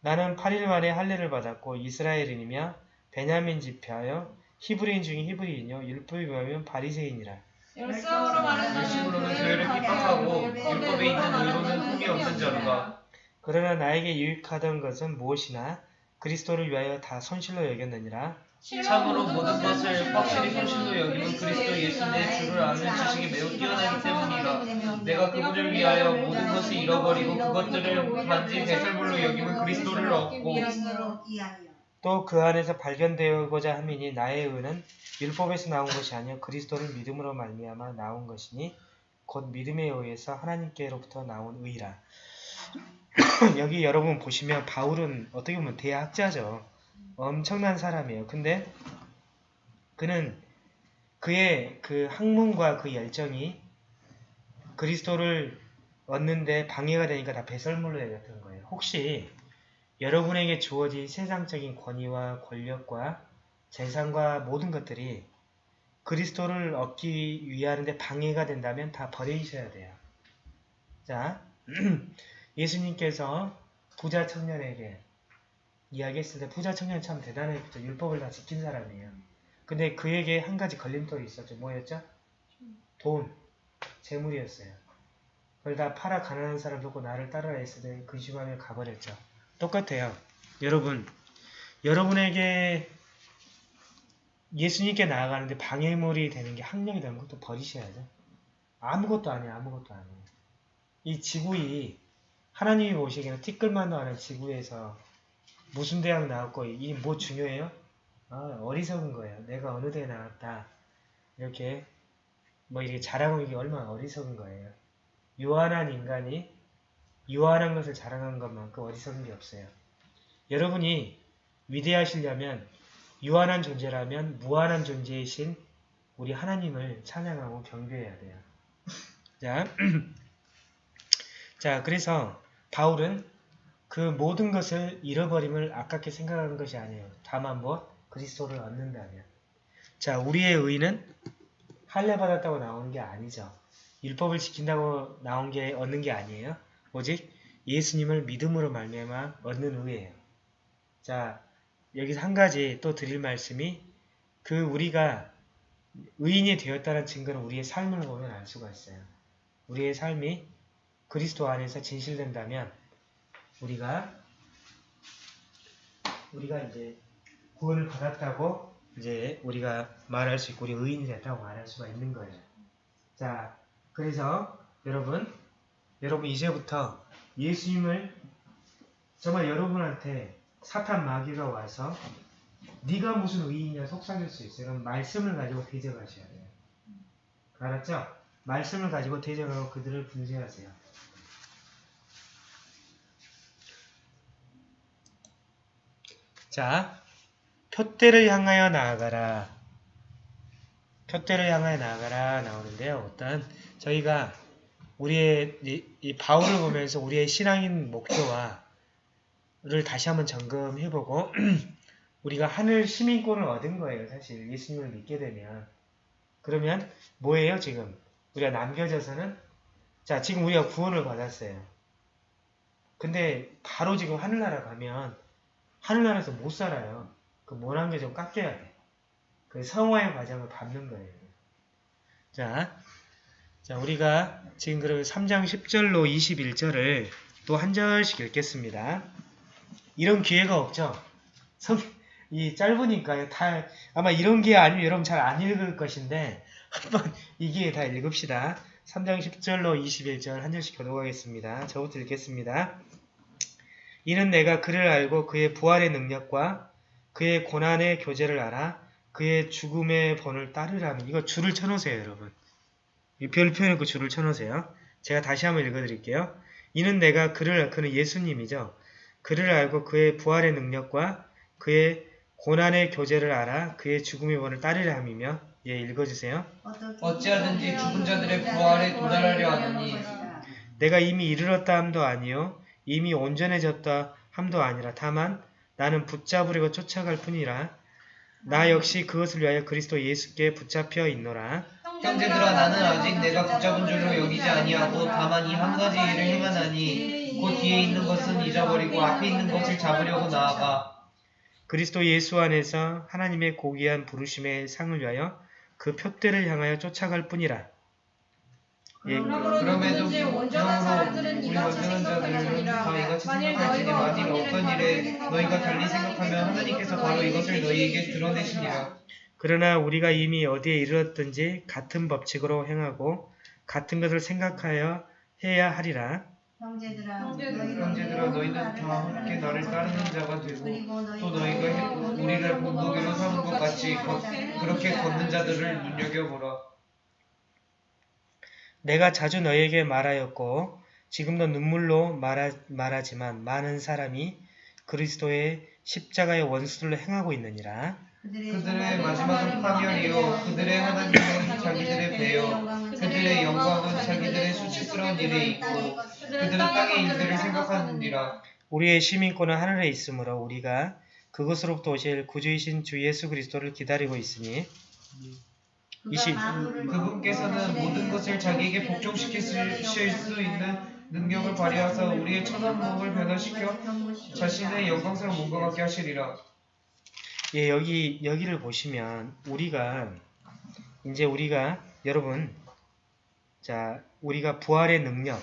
[SPEAKER 1] 나는 8일 만에 할례를 받았고 이스라엘인이며 베냐민 집회하여 히브리인 중에 히브리인이요 율법이 뭐면 바리새인이라.
[SPEAKER 4] 열성으로 말하자면
[SPEAKER 3] 열심으로는 교회를 핍박하고 율법에 있는 의로는 흠이 없는 자로다
[SPEAKER 1] 그러나 나에게 유익하던 것은 무엇이나 그리스도를 위하여 다 손실로 여겼느니라.
[SPEAKER 3] 참으로 모든 것을 확실히 손실로 여기는 그리스도 예수 내 주를 아는 지식이 매우 뛰어나기 때문이라 내가 그분을 위하여 모든 것을 잃어버리고 그것들을 단지 배설물로 여기면 그리스도를 얻고
[SPEAKER 1] 또 그 안에서 발견되고자 함이니 나의 의는 율법에서 나온 것이 아니요 그리스도를 믿음으로 말미암아 나온 것이니 곧 믿음에 의해서 하나님께로부터 나온 의라. [COUGHS] 여기 여러분 보시면 바울은 어떻게 보면 대학자죠. 엄청난 사람이에요. 근데 그는 그의 그 학문과 그 열정이 그리스도를 얻는데 방해가 되니까 다 배설물로 여겼던 거예요. 혹시 여러분에게 주어진 세상적인 권위와 권력과 재산과 모든 것들이 그리스도를 얻기 위하는데 방해가 된다면 다 버리셔야 돼요. 자, [CLEARS THROAT] 예수님께서 부자 청년에게 이야기했을 때 부자 청년 참 대단했죠. 율법을 다 지킨 사람이에요. 근데 그에게 한 가지 걸림돌이 있었죠. 뭐였죠? 돈, 재물이었어요. 그걸 다 팔아 가난한 사람 보고 나를 따르라 했을 때 근심하며 가버렸죠. 똑같아요. 여러분, 여러분에게 예수님께 나아가는데 방해물이 되는 게 학력이 되는 것도 버리셔야 죠. 아무것도 아니에요. 아무것도 아니에요. 이 지구이 하나님이 보시기에는 티끌만도 하는 지구에서 무슨 대학 나왔고 이 뭐 중요해요? 아, 어리석은 거예요. 내가 어느 대에 나왔다. 이렇게 뭐 이렇게 자랑하는 게 얼마나 어리석은 거예요. 유한한 인간이 유한한 것을 자랑한 것만큼 게 없어요. 여러분이 위대하시려면 유한한 존재라면 무한한 존재이신 우리 하나님을 찬양하고 경배해야 돼요. [LAUGHS] 자, [CLEARS THROAT] 자 그래서 바울은 그 모든 것을 잃어버림을 아깝게 생각하는 것이 아니에요. 다만 뭐 그리스도를 얻는다면. 자, 우리의 의는 할례 받았다고 나오는 게 아니죠. 율법을 지킨다고 나온 게 얻는 게 아니에요. 오직 예수님을 믿음으로 말미암아 얻는 의예요. 자, 여기서 한 가지 또 드릴 말씀이 그 우리가 의인이 되었다는 증거는 우리의 삶을 보면 알 수가 있어요. 우리의 삶이 그리스도 안에서 진실된다면 우리가 우리가 이제 구원을 받았다고 이제 우리가 말할 수 있고 우리 의인이 됐다고 말할 수가 있는 거예요. 자, 그래서 여러분, 여러분 이제부터 예수님을 정말 여러분한테 사탄 마귀가 와서 네가 무슨 의인이냐 속삭일 수 있어요. 그럼 말씀을 가지고 대적하셔야 돼요. 알았죠? 말씀을 가지고 대적하고 그들을 분쇄하세요. 자, 표대를 향하여 나아가라. 표대를 향하여 나아가라 나오는데요. 어떤 저희가 우리의 이, 이 바울을 보면서 우리의 신앙인 목표와 를 다시 한번 점검해보고 [CLEARS THROAT] 우리가 하늘 시민권을 얻은 거예요. 사실 예수님을 믿게 되면 그러면 뭐예요 지금 우리가 남겨져서는 자 지금 우리가 구원을 받았어요. 근데 바로 지금 하늘나라 가면 하늘나라에서 못 살아요. 그 모난 게 좀 깎여야 돼. 그 성화의 과정을 밟는 거예요. 자, 자 우리가 지금 그러면 3장 10절로 21절을 또 한 절씩 읽겠습니다. 이런 기회가 없죠. 성, 이 짧으니까요. 다 아마 이런 기회 아니면 여러분 잘 안 읽을 것인데 한번 이 기회에 다 읽읍시다. 3장 10절로 21절 한 절씩 교독하겠습니다. 저부터 읽겠습니다. 이는 내가 그를 알고 그의 부활의 능력과 그의 고난의 교제를 알아 그의 죽음의 번을 따르라는 이거 줄을 쳐놓으세요 여러분. 이별 표현했고 줄을 쳐놓으세요. 제가 다시 한번 읽어드릴게요. 이는 내가 그를 그는 예수님이죠. 그를 알고 그의 부활의 능력과 그의 고난의 교제를 알아 그의 죽음의 번을 따르려 함이며 예 읽어주세요.
[SPEAKER 3] 어찌하든지 죽은 자들의 부활에 도달하려 하느니
[SPEAKER 1] 내가 이미 이르렀다 함도 아니요 이미 온전해졌다 함도 아니라 다만 나는 붙잡으려고 쫓아갈 뿐이라 나 역시 그것을 위하여 그리스도 예수께 붙잡혀 있노라
[SPEAKER 3] 형제들아 나는 아직 내가 붙잡은 줄로 여기지 아니하고 다만 이 한 가지 일을 행하나니 곧 뒤에 있는 것은 잊어버리고 앞에 있는 것을 잡으려고 나아가.
[SPEAKER 1] 그리스도 예수 안에서 하나님의 고귀한 부르심의 상을 위하여 그 표대를 향하여 쫓아갈 뿐이라. 예,
[SPEAKER 3] 그럼에도
[SPEAKER 4] 온전한 사람들은
[SPEAKER 3] 우리
[SPEAKER 4] 이같이
[SPEAKER 3] 온전한 자들은 이같이
[SPEAKER 4] 만일
[SPEAKER 3] 생각할지니
[SPEAKER 4] 너희가
[SPEAKER 3] 만일
[SPEAKER 4] 어떤
[SPEAKER 3] 일에 너희가 달리 생각하면 하나님께서 바로 이것을 너희에게 드러내시니라
[SPEAKER 1] 그러나 우리가 이미 어디에 이르렀든지 같은 법칙으로 행하고 같은 것을 생각하여 해야 하리라.
[SPEAKER 5] 형제들아
[SPEAKER 3] 형제들아 너희는 다 함께 나를 따르는 자가 되고 또 너희가 해- 우리를 본보기로 삼은 것 같이 거- 그렇게 걷는 자들을 눈여겨보라.
[SPEAKER 1] 내가 자주 너에게 말하였고 지금도 눈물로 말하, 말하지만 많은 사람이 그리스도의 십자가의 원수를 행하고 있느니라.
[SPEAKER 3] 그들의 마지막은 파멸이요. 그들의 하나님은 자기들의 배요 그들의 영광은 자기들의 수치스러운 일에 있고 그들은 땅의 일들을 생각하느니라.
[SPEAKER 1] 우리의 시민권은 하늘에 있으므로 우리가 그것으로부터 오실 구주이신 주 예수 그리스도를 기다리고 있으니 이십-
[SPEAKER 3] 그분께서는 모든 것을 자기에게 복종시키실 수 있는 능력을 발휘하사 우리의 천한 몸을 변화시켜 자신의 영광스러운 몸과 같게 하시리라
[SPEAKER 1] 예, 여기 여기를 보시면 우리가 이제 우리가 여러분 자 우리가 부활의 능력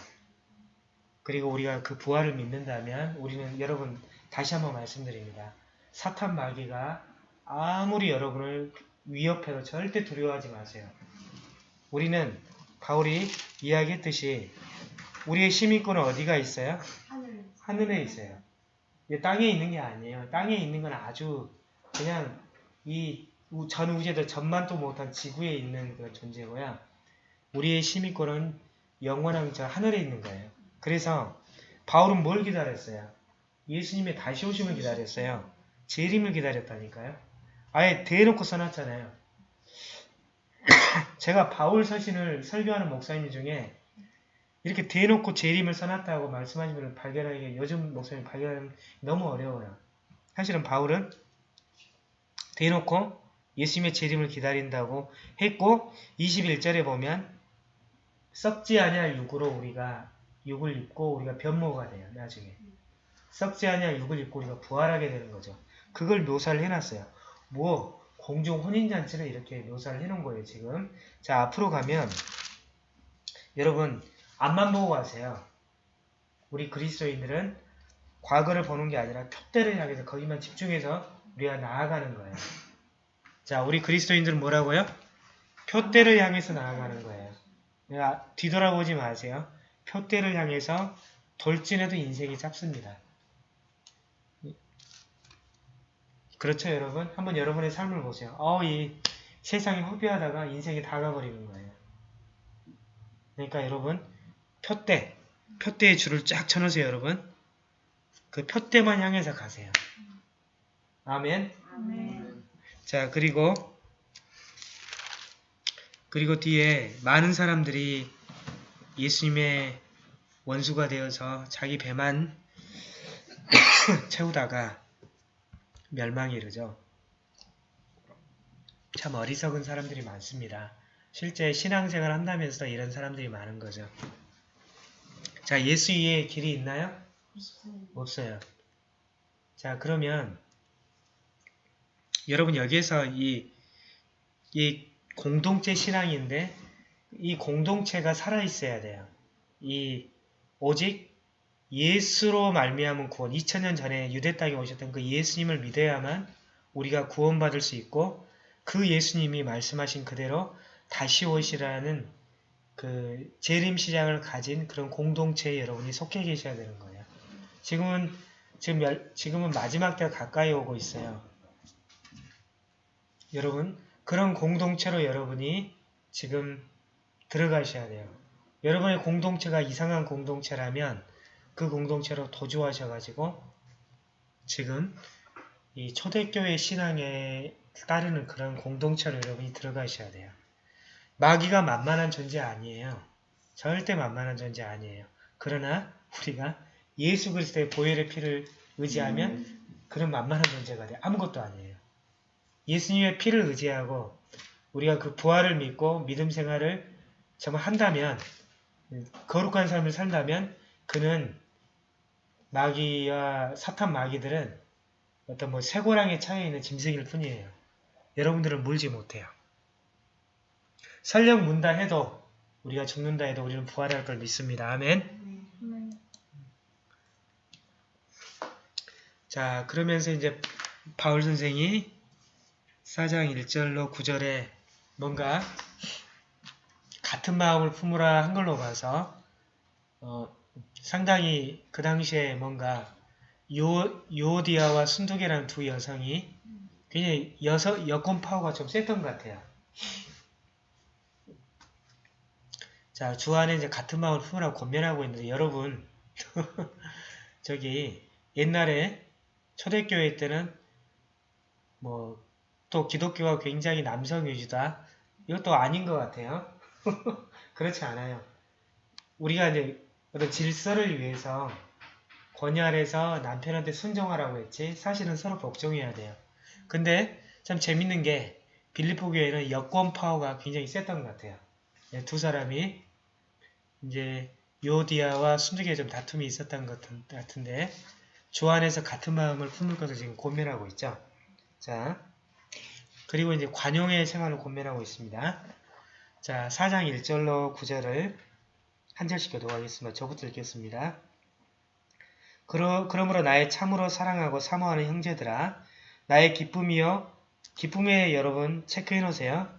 [SPEAKER 1] 그리고 우리가 그 부활을 믿는다면 우리는 여러분 다시 한번 말씀드립니다. 사탄 마귀가 아무리 여러분을 위협해도 절대 두려워하지 마세요. 우리는 바울이 이야기했듯이 우리의 시민권은 어디가 있어요?
[SPEAKER 5] 하늘
[SPEAKER 1] 하늘에 있어요. 땅에 있는 게 아니에요. 땅에 있는 건 아주 그냥 이 전 우주에도 전만도 못한 지구에 있는 그런 존재고요. 우리의 시민권은 영원한 저 하늘에 있는 거예요. 그래서 바울은 뭘 기다렸어요? 예수님의 다시 오심을 기다렸어요. 재림을 기다렸다니까요. 아예 대놓고 써놨잖아요. [COUGHS] 제가 바울 서신을 설교하는 목사님 중에 이렇게 대놓고 재림을 써놨다고 말씀하신 분을 발견하기 요즘 목사님 발견하기 너무 어려워요. 사실은 바울은 대놓고 예수님의 재림을 기다린다고 했고 21절에 보면 썩지 아니할 육으로 우리가 육을 입고 우리가 변모가 돼요. 나중에. 썩지 아니할 육을 입고 우리가 부활하게 되는 거죠. 그걸 묘사를 해놨어요. 뭐 공중 혼인잔치를 이렇게 묘사를 해놓은 거예요. 지금. 자 앞으로 가면 여러분 앞만 보고 가세요. 우리 그리스도인들은 과거를 보는 게 아니라 표대를 향해서 거기만 집중해서 우리가 나아가는 거예요. 자, 우리 그리스도인들은 뭐라고요? 표대를 향해서 나아가는 거예요. 내가 뒤돌아보지 마세요. 표대를 향해서 돌진해도 인생이 짧습니다. 그렇죠, 여러분? 한번 여러분의 삶을 보세요. 어, 이 세상이 허비하다가 인생이 다 가버리는 거예요. 그러니까 여러분, 표대, 표대의 줄을 쫙 쳐놓으세요, 여러분. 그 표대만 향해서 가세요. 아멘.
[SPEAKER 5] 아멘.
[SPEAKER 1] 자, 그리고 그리고 뒤에 많은 사람들이 예수님의 원수가 되어서 자기 배만 [COUGHS] 채우다가 멸망에 이르죠. 참 어리석은 사람들이 많습니다. 실제 신앙생활 한다면서도 이런 사람들이 많은 거죠. 자, 예수 위에 길이 있나요? 없어요. 자, 그러면 여러분 여기에서 이, 이 공동체 신앙인데 이 공동체가 살아있어야 돼요. 이 오직 예수로 말미암은 구원 2000년 전에 유대 땅에 오셨던 그 예수님을 믿어야만 우리가 구원받을 수 있고 그 예수님이 말씀하신 그대로 다시 오시라는 그 재림 시장을 가진 그런 공동체에 여러분이 속해 계셔야 되는 거예요. 지금은 지금은 마지막 때가 가까이 오고 있어요. 여러분 그런 공동체로 여러분이 지금 들어가셔야 돼요. 여러분의 공동체가 이상한 공동체라면 그 공동체로 도주하셔가지고 지금 이 초대교회 신앙에 따르는 그런 공동체로 여러분이 들어가셔야 돼요. 마귀가 만만한 존재 아니에요. 절대 만만한 존재 아니에요. 그러나 우리가 예수 그리스도의 보혈의 피를 의지하면 그런 만만한 존재가 돼. 아무것도 아니에요. 예수님의 피를 의지하고 우리가 그 부활을 믿고 믿음 생활을 정말 한다면 거룩한 삶을 산다면 그는 마귀와 사탄 마귀들은 어떤 뭐 쇠고랑에 차여 있는 짐승일 뿐이에요. 여러분들은 물지 못해요. 설령 문다 해도 우리가 죽는다 해도 우리는 부활할 걸 믿습니다. 아멘. 자 그러면서 이제 바울 선생이 4장 1절로 9절에 뭔가 같은 마음을 품으라 한 걸로 봐서 어, 상당히 그 당시에 뭔가 요, 요디아와 순두계라는 두 여성이 굉장히 여성, 여권 파워가 좀 셌던 것 같아요. 자, 주 안에 이제 같은 마음을 품으라고 권면하고 있는데 여러분 [LAUGHS] 저기 옛날에 초대교회 때는 뭐 또 기독교가 굉장히 남성 위주다. 이것도 아닌 것 같아요. [LAUGHS] 그렇지 않아요. 우리가 이제 어떤 질서를 위해서 권위 아래서 남편한테 순종하라고 했지 사실은 서로 복종해야 돼요. 근데 참 재밌는 게 빌리포 교회는 여권 파워가 굉장히 셌던 것 같아요. 네, 두 사람이 이제 요디아와 순두기에 좀 다툼이 있었던 것 같은- 같은데 주 안에서 같은 마음을 품을 것을 지금 고민하고 있죠. 자, 그리고 이제 관용의 생활을 고민하고 있습니다. 자, 4장 1절로 9절을 한 절씩 교도하겠습니다. 저부터 읽겠습니다. 그러, 그러므로 나의 참으로 사랑하고 사모하는 형제들아 나의 기쁨이여 기쁨에 여러분 체크해 놓으세요.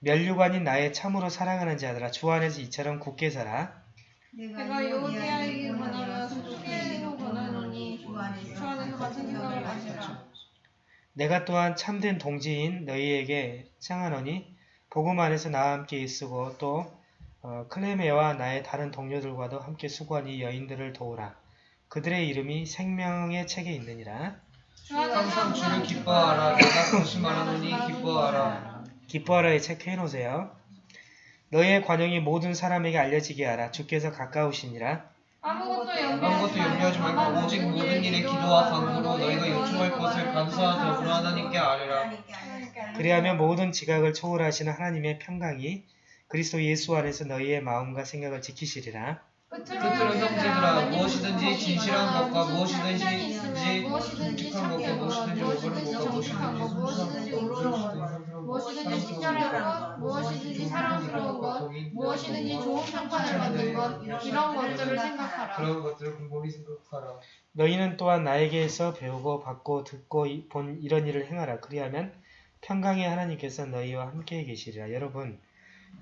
[SPEAKER 1] 면류관인 나의 참으로 사랑하는 자들아 주 안에서 이처럼 굳게 살아.
[SPEAKER 4] 내가 요디아에게 권하며 순두개에게도 권하노니 주 안에서 같은 생각을 가지라.
[SPEAKER 1] 내가 또한 참된 동지인 너희에게 청하노니 복음 안에서 나와 함께 있으고 또 어, 클레메와 나의 다른 동료들과도 함께 수고한 이 여인들을 도우라. 그들의 이름이 생명의 책에 있느니라.
[SPEAKER 3] 항상 주를 기뻐하라 내가 다시 말하노니 기뻐하라
[SPEAKER 1] 기뻐하라에 체크해 놓으세요. 너희의 관용이 모든 사람에게 알려지게 하라. 주께서 가까우시니라.
[SPEAKER 4] 아무것도
[SPEAKER 3] 아무것도 염려하지 말고 오직 모든 일에 기도와 간구로 너희가 요청할 것을 감사와 더불어 하나님께 아뢰라
[SPEAKER 1] 그리하면 모든 지각을 초월하시는 하나님의 평강이 그리스도 예수 안에서 너희의 마음과 생각을 지키시리라.
[SPEAKER 3] 끝으로 형제들아 무엇이든지 진실한 것과 무엇이든지
[SPEAKER 4] 무엇이든지
[SPEAKER 3] 묵직한 것과 무엇이든지 오그른 것과 무엇이든지
[SPEAKER 4] 무엇이든지
[SPEAKER 3] 순수한 것과
[SPEAKER 4] 무엇이든지 친절한 것, 무엇이든지 사랑스러운 것, 무엇이든지 좋은 평판을 받는 것, 이런 것들을 생각하라.
[SPEAKER 3] 그런 것들을 곰곰이 생각하라.
[SPEAKER 1] 너희는 또한 나에게서 배우고 받고 듣고 이- 본 이런 일을 행하라. 그리하면 평강의 하나님께서 너희와 함께 계시리라. 여러분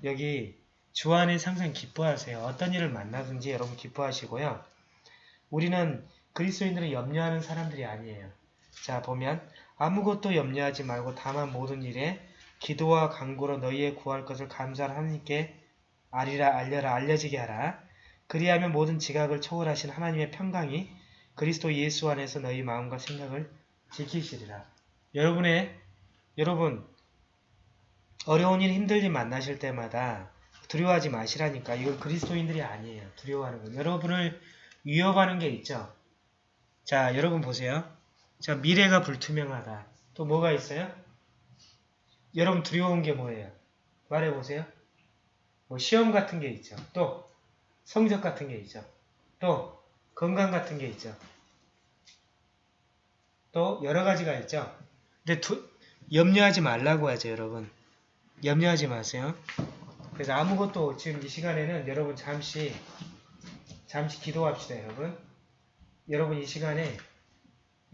[SPEAKER 1] 여기 주 안에 항상 기뻐하세요. 어떤 일을 만나든지 여러분 기뻐하시고요. 우리는 그리스도인들은 염려하는 사람들이 아니에요. 자 보면 아무것도 염려하지 말고 다만 모든 일에 기도와 간구로 너희의 구할 것을 감사한 하나님께 알리라 알려라 알려지게 하라. 그리하면 모든 지각을 초월하신 하나님의 평강이 그리스도 예수 안에서 너희 마음과 생각을 지키시리라. 여러분의 여러분 어려운 일 힘들 일 만나실 때마다 두려워하지 마시라니까 이건 그리스도인들이 아니에요. 두려워하는 건 여러분을 위협하는 게 있죠. 자 여러분 보세요. 자 미래가 불투명하다. 또 뭐가 있어요? 여러분 두려운 게 뭐예요? 말해보세요. 뭐 시험 같은 게 있죠. 또 성적 같은 게 있죠. 또 건강 같은 게 있죠. 또 여러 가지가 있죠. 근데 두- 염려하지 말라고 하죠, 여러분. 염려하지 마세요. 그래서 아무것도 지금 이 시간에는 여러분 잠시 잠시 기도합시다, 여러분. 여러분 이 시간에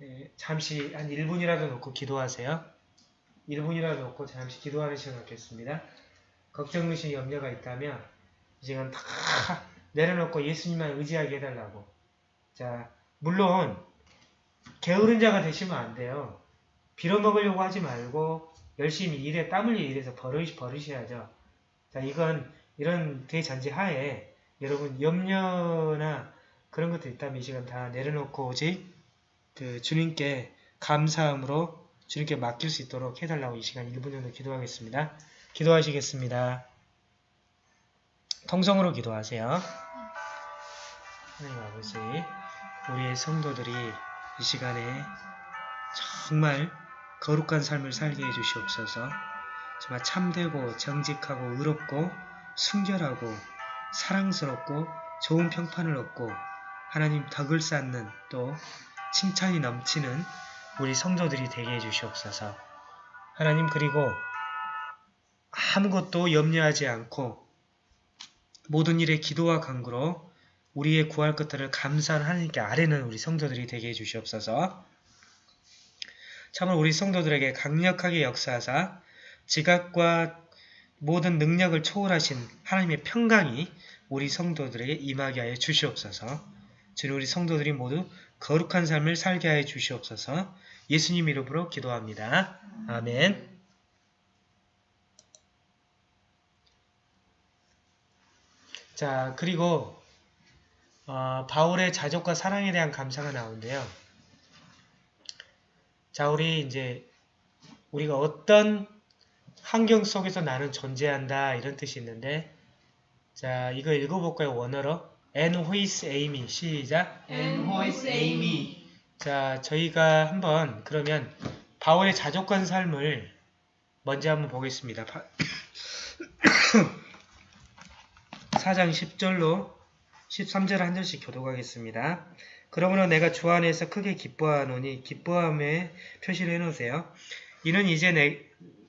[SPEAKER 1] 예, 잠시 한 1분이라도 놓고 기도하세요. 1분이라도 놓고 잠시 기도하는 시간 갖겠습니다. 걱정, 의심, 염려가 있다면 이 시간 다 내려놓고 예수님만 의지하게 해달라고. 자, 물론 게으른 자가 되시면 안 돼요. 빌어먹으려고 하지 말고 열심히 일에 땀 흘려 일해서 버릇, 버릇이야죠. 자, 이건 이런 대전제 하에 여러분 염려나 그런 것도 있다면 이 시간 다 내려놓고 오직 그 주님께 감사함으로 주님께 맡길 수 있도록 해달라고 이 시간 1분 정도 기도하겠습니다. 기도하시겠습니다. 통성으로 기도하세요. 하나님 아버지, 우리의 성도들이 이 시간에 정말 거룩한 삶을 살게 해주시옵소서. 정말 참되고 정직하고 의롭고 순결하고 사랑스럽고 좋은 평판을 얻고 하나님 덕을 쌓는 또 칭찬이 넘치는 우리 성도들이 되게 해주시옵소서. 하나님 그리고 아무것도 염려하지 않고 모든 일에 기도와 간구로 우리의 구할 것들을 감사한 하나님께 아뢰는 우리 성도들이 되게 해주시옵소서. 참으로 우리 성도들에게 강력하게 역사하사 지각과 모든 능력을 초월하신 하나님의 평강이 우리 성도들에게 임하게 하여 주시옵소서. 주님 우리 성도들이 모두 거룩한 삶을 살게 하여 주시옵소서. 예수님 이름으로 기도합니다. 아멘. 자 그리고 어, 바울의 자족과 사랑에 대한 감사가 나오는데요. 자 우리 이제 우리가 어떤 환경 속에서 나는 존재한다 이런 뜻이 있는데 자 이거 읽어볼까요 원어로 Is Amy 시작
[SPEAKER 3] is Amy?
[SPEAKER 1] 자 저희가 한번 그러면 바울의 자족한 삶을 먼저 한번 보겠습니다 바- 4장 10절로 13절 한 절씩 교독하겠습니다. 그러므로 내가 주 안에서 크게 기뻐하노니 기뻐함에 표시를 해놓으세요. 이는 이제 내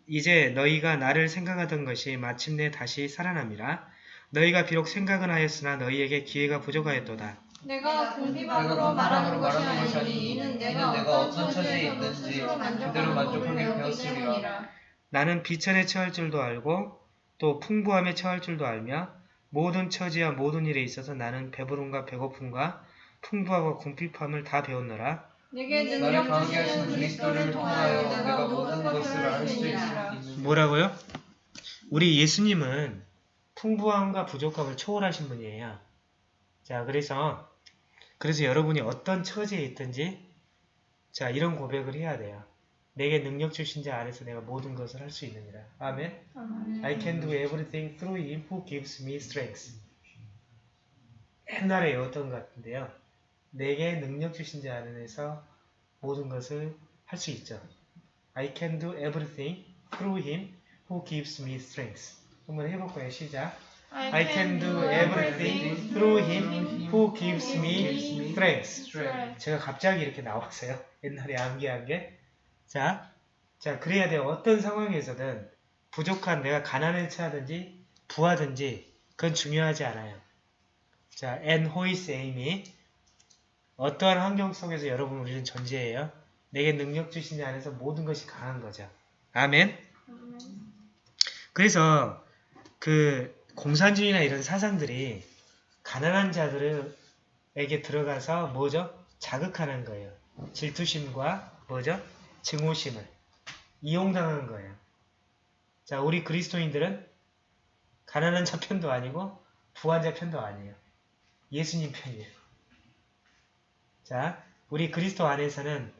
[SPEAKER 1] 이제 너희가 나를 생각하던 것이 마침내 다시 살아남이라. 너희가 비록 생각은 하였으나 너희에게 기회가 부족하였도다.
[SPEAKER 4] 내가 공비방으로 말하는 것이 아니니 이는 내가
[SPEAKER 3] 내가
[SPEAKER 4] 어떤
[SPEAKER 3] 처지에
[SPEAKER 4] 스스로
[SPEAKER 3] 그대로 만족하게.
[SPEAKER 4] 때문이라.
[SPEAKER 1] 나는 비천에 처할 줄도 알고 또 풍부함에 처할 줄도 알며 모든 처지와 모든 일에 있어서 나는 배부름과 배고픔과 풍부하고 궁핍함을 다 배웠노라.
[SPEAKER 4] 내게 능력 주시는 그리스도를 통하여 내가 모든 것을 할수 있느니라.
[SPEAKER 1] 뭐라고요? 우리 예수님은 풍부함과 부족함을 초월하신 분이에요. 자, 그래서 그래서 여러분이 어떤 처지에 있든지 자, 이런 고백을 해야 돼요. 내게 능력 주신 자 안에서 내가 모든 것을 할 수 있느니라. 아멘. I can do everything through him who gives me strength. 옛날에 외웠던 것 같은데요. 내게 능력 주신 자 안에서 모든 것을 할 수 있죠. I can do everything through him who gives me strength. 한번 해볼까요? 시작.
[SPEAKER 4] I
[SPEAKER 1] can do everything through him who gives me strength. 제가 갑자기 이렇게 나왔어요. [LAUGHS] 옛날에 암기한 게. 자, 자, 그래야 돼요. 어떤 상황에서든 부족한 내가 가난에 처하든지 부하든지 그건 중요하지 않아요. 자, and 호이스 에이미 어떠한 환경 속에서 여러분 우리는 존재해요. 내게 능력 주신 자 안에서 모든 것이 강한 거죠. 아멘. 그래서 그 공산주의나 이런 사상들이 가난한 자들에게 들어가서 뭐죠? 자극하는 거예요. 질투심과 뭐죠? 증오심을 이용당한 거예요. 자, 우리 그리스도인들은 가난한 자 편도 아니고 부한 자 편도 아니에요. 예수님 편이에요. 자, 우리 그리스도 안에서는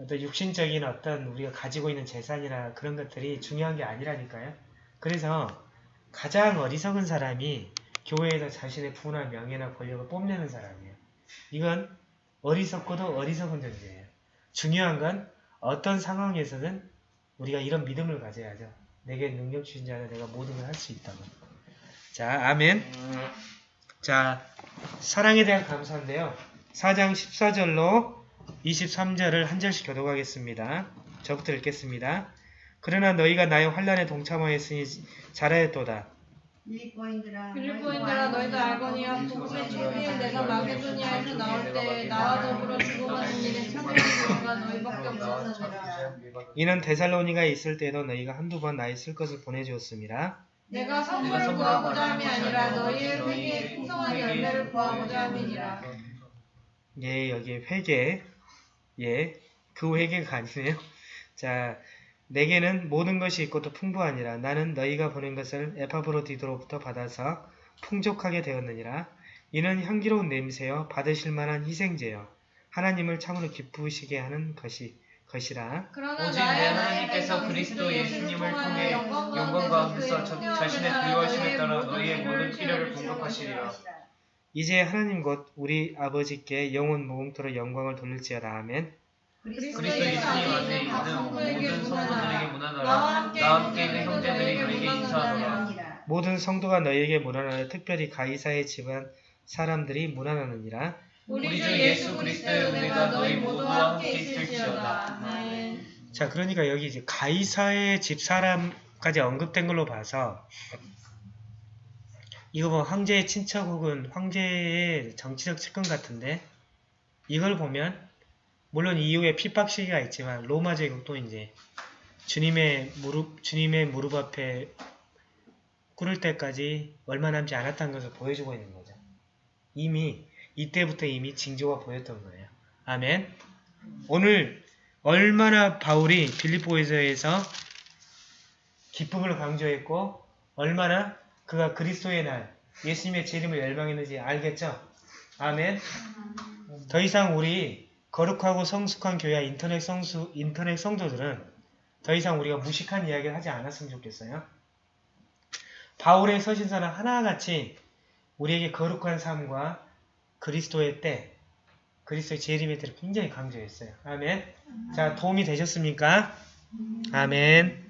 [SPEAKER 1] 어떤 육신적인 어떤 우리가 가지고 있는 재산이나 그런 것들이 중요한 게 아니라니까요. 그래서 가장 어리석은 사람이 교회에서 자신의 부나 명예나 권력을 뽐내는 사람이에요. 이건 어리석고도 어리석은 존재예요. 중요한 건 어떤 상황에서는 우리가 이런 믿음을 가져야죠. 내게 능력 주신 자는 내가 모든 걸 할 수 있다고. 자, 아멘. 자, 사랑에 대한 감사인데요. 4장 14절로 23절을 한 절씩 교독하겠습니다. 저부터 읽겠습니다. 그러나 너희가 나의 환란에 동참하였으니 잘하였도다.
[SPEAKER 5] 빌립보인들아
[SPEAKER 4] 너희도 알거니와 복음의 초기에 내가 마게도니아에서 나올 때 나와 더불어 죽어가는 일에 참여한 자가 너희밖에 없었느니라
[SPEAKER 1] 이는 데살로니가에 있을 때에도 너희가 한두 번 나의 쓸 것을 보내주었음이라.
[SPEAKER 4] 내가 선물을 구하고자 함이 아니라 너희의 회개에 풍성한 열매를 구하고자 함이니라
[SPEAKER 1] 예, 여기 회개. 예, 그 회개가 아니네요. [LAUGHS] 자, 내게는 모든 것이 있고 또 풍부하니라. 나는 너희가 보낸 것을 에파브로디도로부터 받아서 풍족하게 되었느니라. 이는 향기로운 냄새여 받으실 만한 희생제여 하나님을 참으로 기쁘시게 하는 것이 것이라.
[SPEAKER 3] 오직 내
[SPEAKER 4] 나의
[SPEAKER 3] 하나님께서 그리스도 예수님을 통해 영광 가운데서 자- 자신의 부여하심에 따라 너희의 모든 필요를 공급하시리라.
[SPEAKER 1] 이제 하나님 곧 우리 아버지께 영원 무궁토로 영광을 돌릴지어다. 아멘.
[SPEAKER 3] 그리스도 예수님 안에 있는 모든 성도들에게 문안하라.
[SPEAKER 4] 나와 함께
[SPEAKER 3] 있는 형제들이
[SPEAKER 4] 너에게
[SPEAKER 3] 인사하노라.
[SPEAKER 1] 모든 성도가 너희에게 문안하여 특별히 가이사의 집안 사람들이 문안하느니라.
[SPEAKER 4] 우리 주 예수 그리스도의 은혜가 너희 모두와 함께 있을지어다. 아멘.
[SPEAKER 1] 자, 그러니까 여기 이제 가이사의 집 사람까지 언급된 걸로 봐서 이거 뭐 황제의 친척 혹은 황제의 정치적 측근 같은데 이걸 보면 물론 이후에 핍박 시기가 있지만 로마 제국도 이제 주님의 무릎 주님의 무릎 앞에 꿇을 때까지 얼마 남지 않았다는 것을 보여주고 있는 거죠. 이미 이때부터 이미 징조가 보였던 거예요. 아멘. 오늘 얼마나 바울이 빌립보에서에서 기쁨을 강조했고 얼마나 그가 그리스도의 날 예수님의 제 이름을 열망했는지 알겠죠? 아멘. 더 이상 우리 거룩하고 성숙한 교회와 인터넷 성수 인터넷 성도들은 더 이상 우리가 무식한 이야기를 하지 않았으면 좋겠어요. 바울의 서신서는 하나같이 우리에게 거룩한 삶과 그리스도의 때, 그리스도의 재림의 때를 굉장히 강조했어요. 아멘. 자, 도움이 되셨습니까? 아멘.